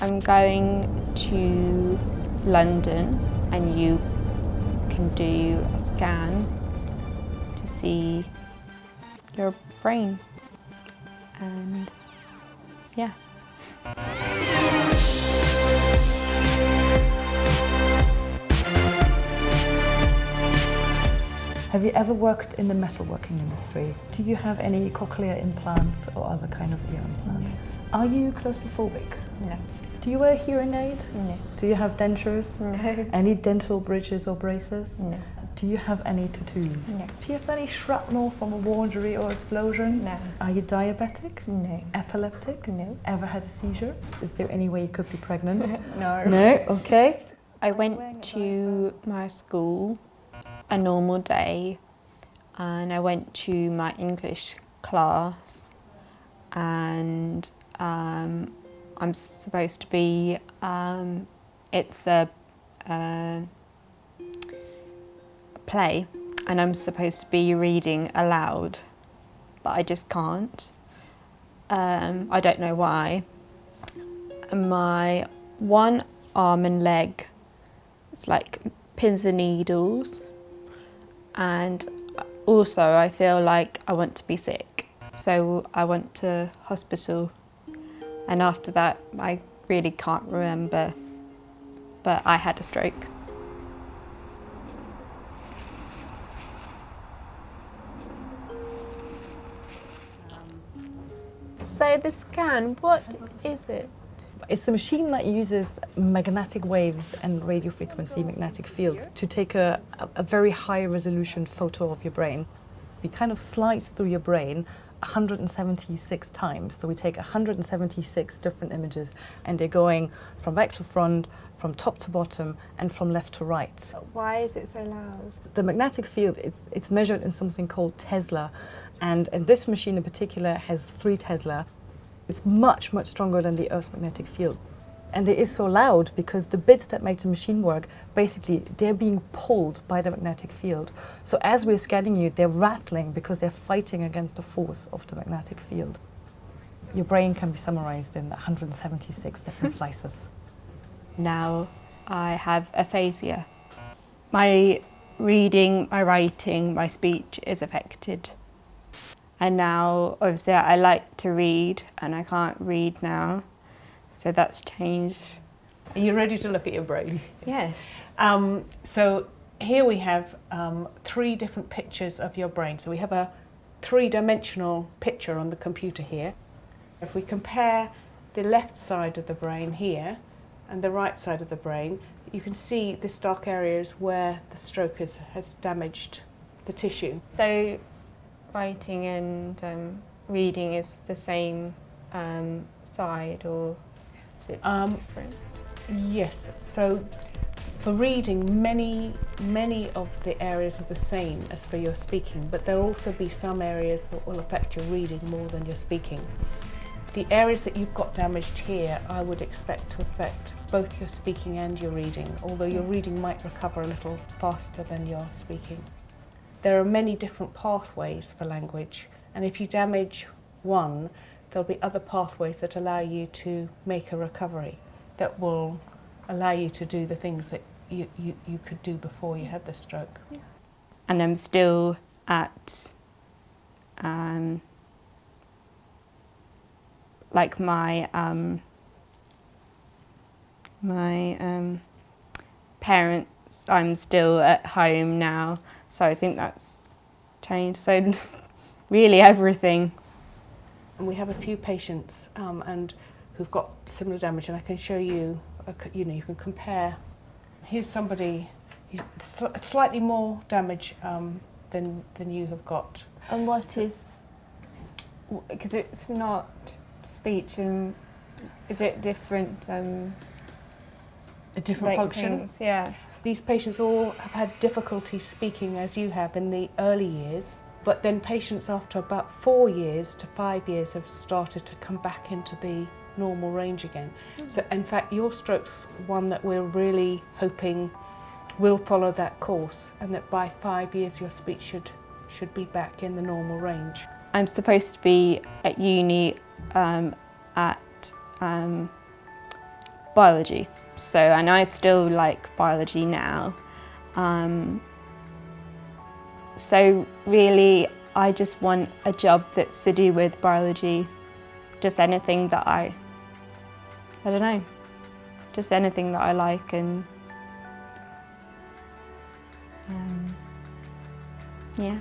I'm going to London and you can do a scan to see your brain and yeah. Have you ever worked in the metalworking industry? Do you have any cochlear implants or other kind of ear implants? Are you claustrophobic? No. Do you wear hearing aid? No. Do you have dentures? No. Any dental bridges or braces? No. Do you have any tattoos? No. Do you have any shrapnel from a war injury or explosion? No. Are you diabetic? No. Epileptic? No. Ever had a seizure? Is there any way you could be pregnant? No. no? Okay. I went to my school a normal day and I went to my English class and um, I'm supposed to be, um, it's a, play and I'm supposed to be reading aloud but I just can't. Um, I don't know why. My one arm and leg, it's like pins and needles and also I feel like I want to be sick. So I went to hospital and after that I really can't remember but I had a stroke. So the scan, what is it? It's a machine that uses magnetic waves and radio frequency magnetic fields to take a, a very high resolution photo of your brain. We kind of slice through your brain 176 times. So we take 176 different images and they're going from back to front, from top to bottom and from left to right. Why is it so loud? The magnetic field, it's, it's measured in something called Tesla and, and this machine in particular has three Tesla. It's much, much stronger than the Earth's magnetic field. And it is so loud because the bits that make the machine work, basically, they're being pulled by the magnetic field. So as we're scanning you, they're rattling because they're fighting against the force of the magnetic field. Your brain can be summarized in 176 different slices. Now I have aphasia. My reading, my writing, my speech is affected. And now, obviously, I like to read and I can't read now. So that's changed. Are you ready to look at your brain? Yes. Um, so here we have um, three different pictures of your brain. So we have a three-dimensional picture on the computer here. If we compare the left side of the brain here and the right side of the brain, you can see this dark area is where the stroke has, has damaged the tissue. So writing and um, reading is the same um, side or is it Um, different? Yes, so for reading, many, many of the areas are the same as for your speaking, but there'll also be some areas that will affect your reading more than your speaking. The areas that you've got damaged here, I would expect to affect both your speaking and your reading, although your reading might recover a little faster than your speaking. There are many different pathways for language, and if you damage one, there'll be other pathways that allow you to make a recovery that will allow you to do the things that you, you, you could do before you had the stroke. And I'm still at um, like my um, my um, parents. I'm still at home now, so I think that's changed. So really everything. And we have a few patients um, and who've got similar damage, and I can show you. A, you know, you can compare. Here's somebody sl- slightly more damage um, than than you have got. And what is because it's not speech and is it different um, A different like function. things? Yeah. These patients all have had difficulty speaking as you have in the early years, but then patients after about four years to five years have started to come back into the normal range again. So in fact your stroke's one that we're really hoping will follow that course and that by five years your speech should should be back in the normal range. I'm supposed to be at uni um, at um, biology. So, and I still like biology now. Um, so really, I just want a job that's to do with biology, just anything that I, I don't know, just anything that I like and um, yeah.